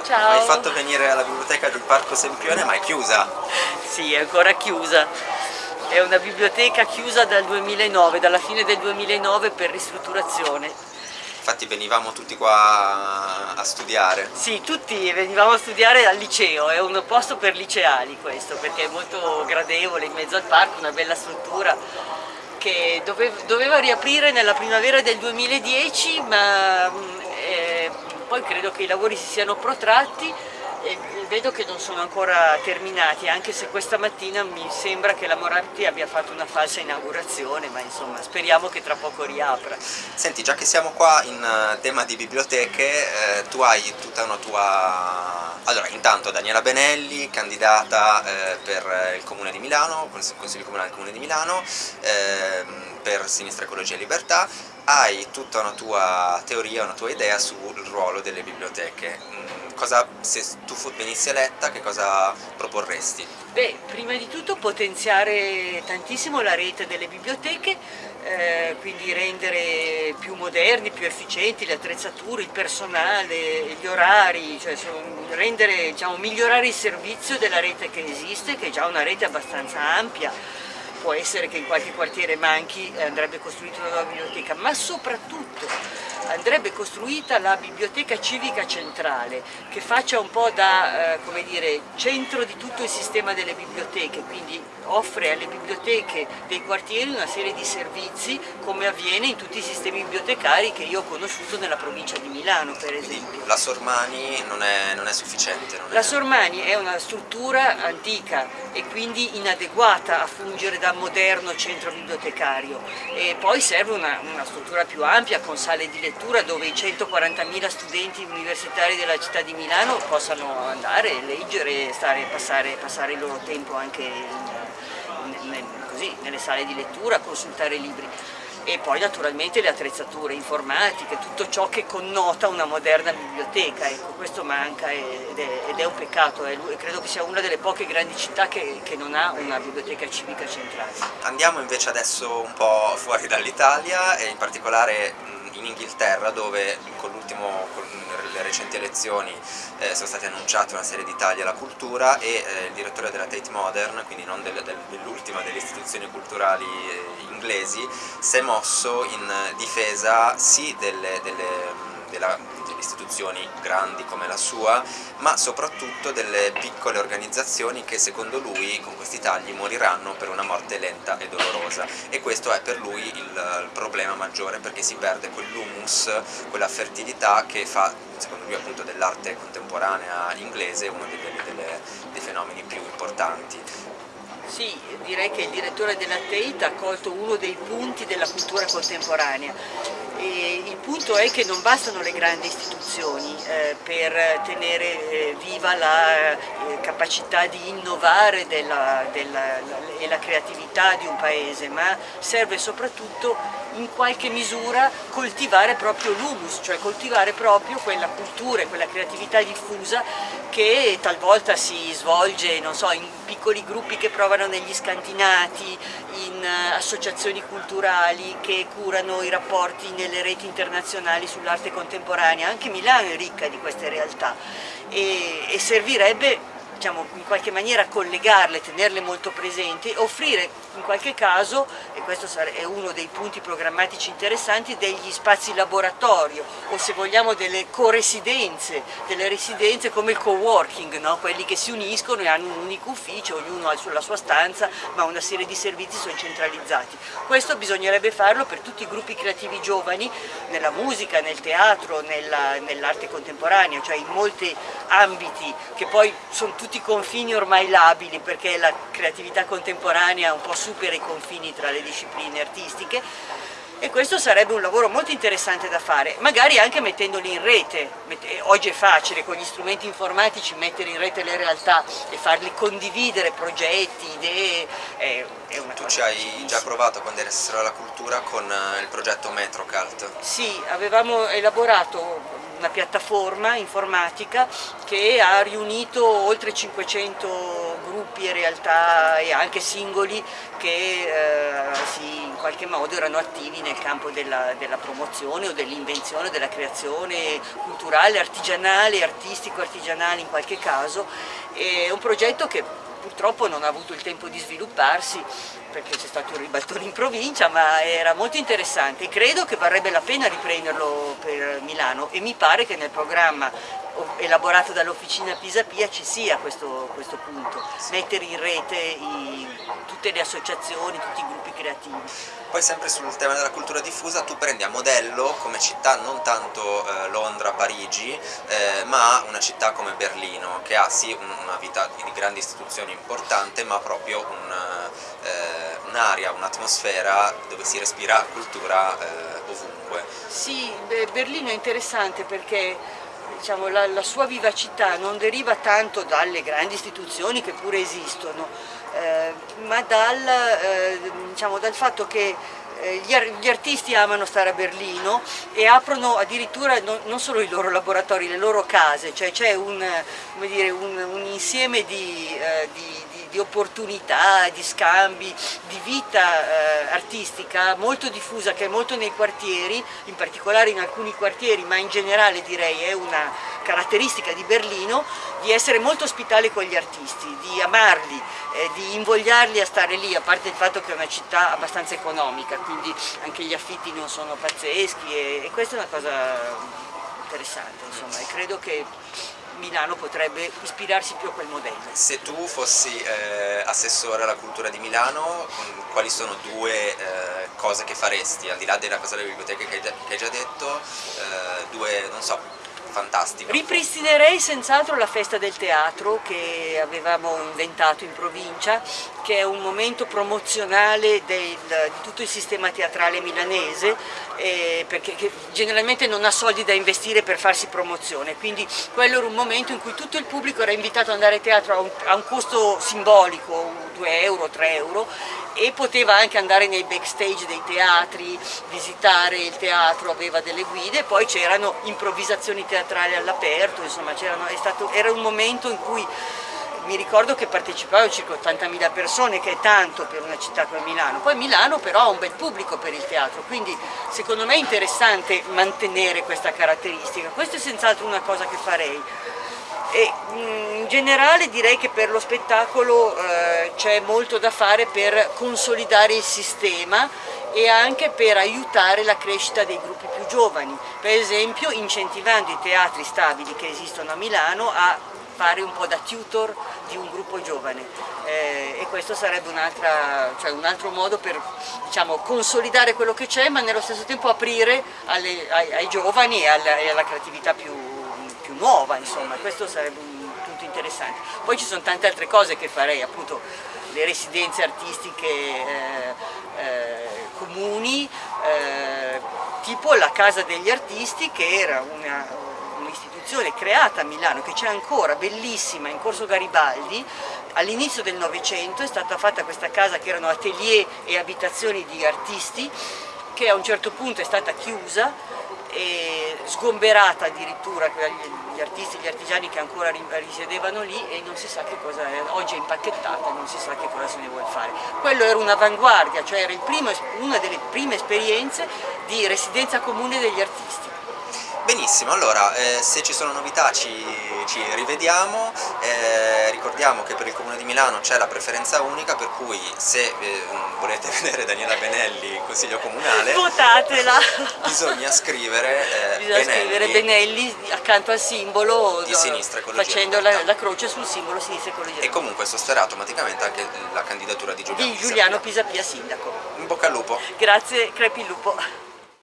Gianluca, Ciao. hai fatto venire alla biblioteca del Parco Sempione ma è chiusa. Sì, è ancora chiusa. È una biblioteca chiusa dal 2009, dalla fine del 2009 per ristrutturazione. Infatti venivamo tutti qua a studiare. Sì, tutti venivamo a studiare al liceo, è un posto per liceali questo, perché è molto gradevole, in mezzo al parco, una bella struttura che dove- doveva riaprire nella primavera del 2010, ma mm, poi credo che i lavori si siano protratti e vedo che non sono ancora terminati, anche se questa mattina mi sembra che la Moratti abbia fatto una falsa inaugurazione, ma insomma speriamo che tra poco riapra. Senti, già che siamo qua in eh, tema di biblioteche, eh, tu hai tutta una tua... Allora, intanto Daniela Benelli, candidata eh, per il Comune di Milano, Consiglio Comunale del Comune di Milano, ehm, per Sinistra Ecologia e Libertà, hai tutta una tua teoria, una tua idea sul ruolo delle biblioteche. Mm, Cosa, se tu venissi eletta, che cosa proporresti? Beh, prima di tutto potenziare tantissimo la rete delle biblioteche, eh, quindi rendere più moderni, più efficienti le attrezzature, il personale, gli orari, cioè rendere, diciamo, migliorare il servizio della rete che esiste, che è già una rete abbastanza ampia. Può essere che in qualche quartiere manchi e andrebbe costruita una nuova biblioteca, ma soprattutto andrebbe costruita la biblioteca civica centrale che faccia un po' da eh, come dire, centro di tutto il sistema delle biblioteche, quindi offre alle biblioteche dei quartieri una serie di servizi come avviene in tutti i sistemi bibliotecari che io ho conosciuto nella provincia di Milano per Quindi esempio. la Sormani non è, non è sufficiente. non è- La Sormani è una struttura antica e quindi inadeguata a fungere da moderno centro bibliotecario. E poi serve una, una struttura più ampia con sale di lettura dove i 140.000 studenti universitari della città di Milano possano andare, leggere, stare, passare, passare il loro tempo anche in- in- in- così, nelle sale di lettura, consultare libri e poi naturalmente le attrezzature informatiche, tutto ciò che connota una moderna biblioteca, ecco, questo manca ed è, ed è un peccato, eh, lui- credo che sia una delle poche grandi città che, che non ha una biblioteca civica centrale. Andiamo invece adesso un po' fuori dall'Italia e in particolare in Inghilterra dove con, con le recenti elezioni eh, sono state annunciate una serie di tagli alla cultura e eh, il direttore della Tate Modern, quindi non del- del- dell'ultima delle istituzioni culturali eh, inglesi, si è mosso in difesa sì delle, delle- della- istituzioni grandi come la sua, ma soprattutto delle piccole organizzazioni che secondo lui con questi tagli moriranno per una morte lenta e dolorosa e questo è per lui il, problema maggiore perché si perde quell'humus, quella fertilità che fa secondo lui appunto dell'arte contemporanea inglese uno dei, delle- dei fenomeni più importanti. Sì, direi che il direttore della Tate ha colto uno dei punti della cultura contemporanea. E il punto è che non bastano le grandi istituzioni eh, per tenere eh, viva la eh, capacità di innovare della- della- la- e la creatività di un paese, ma serve soprattutto in qualche misura coltivare proprio l'humus, cioè coltivare proprio quella cultura e quella creatività diffusa che talvolta si svolge, non so, in piccoli gruppi che provano negli scantinati, in eh, associazioni culturali che curano i rapporti nelle reti internazionali sull'arte contemporanea. Anche Milano è ricca di queste realtà e, e servirebbe diciamo, in qualche maniera collegarle, tenerle molto presenti, offrire in qualche caso, e questo è uno dei punti programmatici interessanti, degli spazi laboratorio o se vogliamo delle co-residenze, delle residenze come il co-working, no? quelli che si uniscono e hanno un unico ufficio, ognuno ha la sua stanza, ma una serie di servizi sono centralizzati. Questo bisognerebbe farlo per tutti i gruppi creativi giovani, nella musica, nel teatro, nella- nell'arte contemporanea, cioè in molti ambiti che poi sono tutti confini ormai labili perché la creatività contemporanea un po' supera i confini tra le discipline artistiche e questo sarebbe un lavoro molto interessante da fare, magari anche mettendoli in rete, eh, oggi è facile con gli strumenti informatici mettere in rete le realtà e farli condividere progetti, idee, è, è una Tu cosa ci hai già provato quando eri assessore alla cultura con eh, il progetto Metrocult. Sì, avevamo elaborato una piattaforma informatica che ha riunito oltre 500 gruppi e realtà e anche singoli che eh, si, in qualche modo erano attivi nel campo della, della promozione o dell'invenzione, della creazione culturale, artigianale, artistico-artigianale in qualche caso. È un progetto che purtroppo non ha avuto il tempo di svilupparsi perché c'è stato un ribaltone in provincia, ma era molto interessante credo che varrebbe la pena riprenderlo per Milano e mi pare che nel programma elaborato dall'officina Pisapia ci sia questo, questo punto, mettere in rete i, tutte le associazioni, tutti i gruppi creativi. Poi sempre sul tema della cultura diffusa tu prendi a modello come città non tanto eh, Londra, Parigi, eh, ma una città come Berlino che ha sì una vita di grandi istituzioni importante ma proprio un, un'area, un'atmosfera dove si respira cultura eh, ovunque. Sì, Berlino è interessante perché diciamo, la, la, sua vivacità non deriva tanto dalle grandi istituzioni che pure esistono, eh, ma dal, eh, diciamo, dal, fatto che eh, gli, artisti amano stare a Berlino e aprono addirittura non, non solo i loro laboratori, le loro case, cioè c'è un, un, un, insieme di, eh, di di opportunità, di scambi, di vita eh, artistica molto diffusa che è molto nei quartieri, in particolare in alcuni quartieri, ma in generale direi è una caratteristica di Berlino, di essere molto ospitale con gli artisti, di amarli, eh, di invogliarli a stare lì, a parte il fatto che è una città abbastanza economica, quindi anche gli affitti non sono pazzeschi e, e questa è una cosa interessante, insomma, e credo che Milano potrebbe ispirarsi più a quel modello. Se tu fossi eh, assessore alla cultura di Milano, mm, quali sono due eh, cose che faresti, al di là della cosa delle biblioteche che hai già detto, eh, due, non so, fantastico. Ripristinerei senz'altro la festa del teatro che avevamo inventato in provincia, che è un momento promozionale del, di tutto il sistema teatrale milanese, eh, perché generalmente non ha soldi da investire per farsi promozione, quindi quello era un momento in cui tutto il pubblico era invitato ad andare a teatro a un, a un costo simbolico, 2 euro, 3 euro, e poteva anche andare nei backstage dei teatri, visitare il teatro, aveva delle guide, poi c'erano improvvisazioni teatrali all'aperto, insomma stato, era un momento in cui mi ricordo che partecipavano circa 80.000 persone, che è tanto per una città come Milano. Poi Milano però ha un bel pubblico per il teatro, quindi secondo me è interessante mantenere questa caratteristica. Questa è senz'altro una cosa che farei. E, mm, in generale direi che per lo spettacolo eh, c'è molto da fare per consolidare il sistema e anche per aiutare la crescita dei gruppi più giovani, per esempio incentivando i teatri stabili che esistono a Milano a fare un po' da tutor di un gruppo giovane. Eh, e questo sarebbe un, cioè un altro modo per diciamo, consolidare quello che c'è ma nello stesso tempo aprire alle, ai, ai, giovani e alla, e alla creatività più più nuova, insomma, questo sarebbe un punto interessante. Poi ci sono tante altre cose che farei, appunto le residenze artistiche eh, eh, comuni, eh, tipo la Casa degli Artisti che era un'istituzione un creata a Milano, che c'è ancora, bellissima, in Corso Garibaldi, all'inizio del Novecento è stata fatta questa casa che erano atelier e abitazioni di artisti, che a un certo punto è stata chiusa e sgomberata addirittura gli artisti, gli artigiani che ancora risiedevano lì e non si sa che cosa è, oggi è impacchettata e non si sa che cosa se ne vuole fare. Quello era un'avanguardia, cioè era primo, una delle prime esperienze di residenza comune degli artisti. Benissimo, allora eh, se ci sono novità ci, ci rivediamo, eh, ricordiamo che per il Comune di Milano c'è la preferenza unica per cui se eh, volete vedere Daniela Benelli in Consiglio Comunale votatela! Bisogna scrivere, eh, bisogna Benelli, scrivere Benelli accanto al simbolo di sinistra facendo la, la, croce sul simbolo sinistra ecologia e comunque sosterrà automaticamente anche la candidatura di Giuliano, di Giuliano Pisapia sindaco. In bocca al lupo! Grazie, crepi lupo!